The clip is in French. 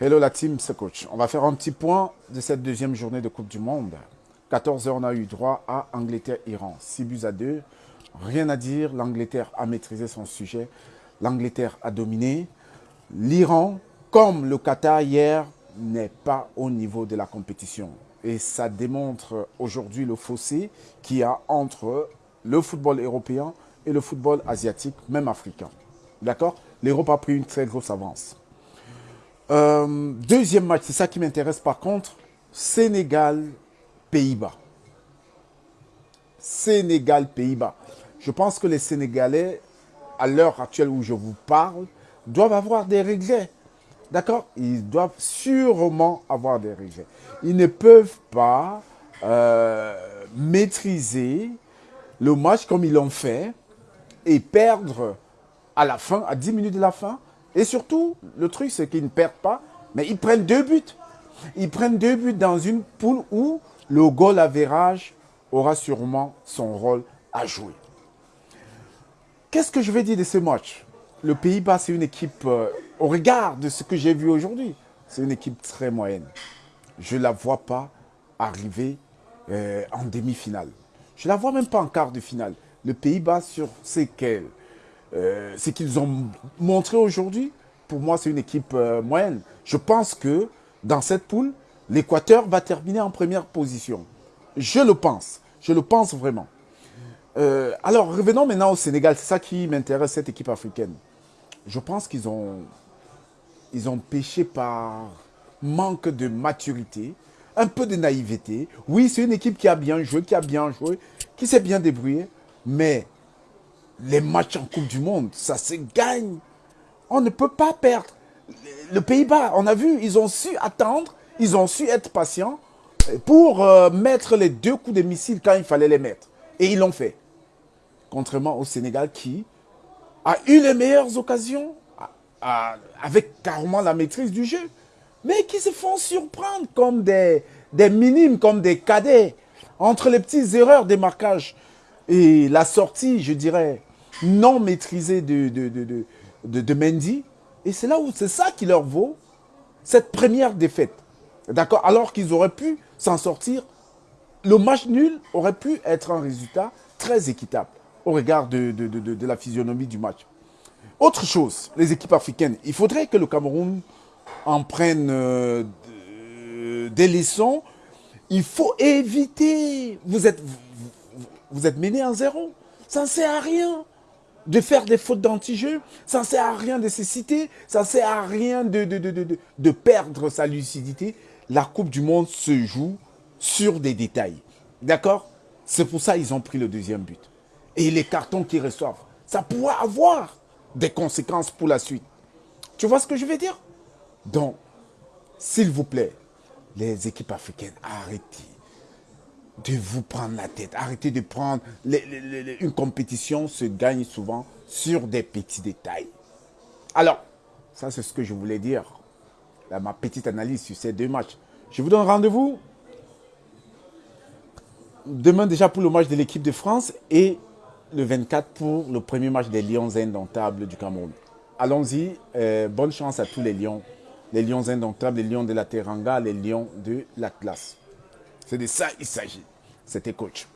Hello la team, c'est coach. On va faire un petit point de cette deuxième journée de Coupe du Monde. 14h, on a eu droit à Angleterre-Iran. 6 buts à 2. Rien à dire, l'Angleterre a maîtrisé son sujet. L'Angleterre a dominé. L'Iran, comme le Qatar hier, n'est pas au niveau de la compétition. Et ça démontre aujourd'hui le fossé qu'il y a entre le football européen et le football asiatique, même africain. D'accord? L'Europe a pris une très grosse avance. Euh, deuxième match, c'est ça qui m'intéresse par contre. Sénégal-Pays-Bas. Sénégal-Pays-Bas. Je pense que les Sénégalais, à l'heure actuelle où je vous parle, doivent avoir des regrets. D'accord? Ils doivent sûrement avoir des regrets. Ils ne peuvent pas euh, maîtriser le match comme ils l'ont fait et perdre à la fin, à 10 minutes de la fin, et surtout, le truc, c'est qu'ils ne perdent pas, mais ils prennent deux buts. Ils prennent deux buts dans une poule où le goal average aura sûrement son rôle à jouer. Qu'est-ce que je vais dire de ce match? Le Pays-Bas, c'est une équipe, euh, au regard de ce que j'ai vu aujourd'hui, c'est une équipe très moyenne. Je ne la vois pas arriver euh, en demi-finale. Je ne la vois même pas en quart de finale. Le Pays-Bas, sur ce qu'elle euh, ce qu'ils ont montré aujourd'hui, pour moi, c'est une équipe euh, moyenne. Je pense que dans cette poule, l'Équateur va terminer en première position. Je le pense. Je le pense vraiment. Euh, alors, revenons maintenant au Sénégal. C'est ça qui m'intéresse, cette équipe africaine. Je pense qu'ils ont, ils ont péché par manque de maturité, un peu de naïveté. Oui, c'est une équipe qui a bien joué, qui a bien joué, qui s'est bien débrouillée, mais les matchs en Coupe du Monde, ça se gagne. On ne peut pas perdre. Le Pays-Bas, on a vu, ils ont su attendre, ils ont su être patients pour euh, mettre les deux coups de missile quand il fallait les mettre. Et ils l'ont fait. Contrairement au Sénégal qui a eu les meilleures occasions avec carrément la maîtrise du jeu. Mais qui se font surprendre comme des, des minimes, comme des cadets. Entre les petites erreurs des marquages et la sortie, je dirais, non maîtrisée de, de, Mendy. Et c'est là où c'est ça qui leur vaut cette première défaite. D'accord? Alors qu'ils auraient pu s'en sortir. Le match nul aurait pu être un résultat très équitable au regard de, la physionomie du match. Autre chose, les équipes africaines. Il faudrait que le Cameroun en prenne euh, des leçons. Il faut éviter. Vous êtes, vous êtes mené en zéro. Ça ne sert à rien de faire des fautes d'anti-jeu. Ça ne sert à rien de se citer. Ça ne sert à rien de, de, perdre sa lucidité. La Coupe du Monde se joue sur des détails. D'accord? C'est pour ça qu'ils ont pris le deuxième but. Et les cartons qu'ils reçoivent, ça pourrait avoir des conséquences pour la suite. Tu vois ce que je veux dire? Donc, s'il vous plaît, les équipes africaines, arrêtez de vous prendre la tête. Arrêtez de prendre... une compétition se gagne souvent sur des petits détails. Alors, ça c'est ce que je voulais dire. ma petite analyse sur ces deux matchs. Je vous donne rendez-vous demain déjà pour le match de l'équipe de France et le 24 pour le premier match des Lions indomptables du Cameroun. Allons-y, euh, bonne chance à tous les Lions. Les Lions indomptables, les Lions de la Teranga, les Lions de l'Atlas. C'est de ça il s'agit. C'était coach.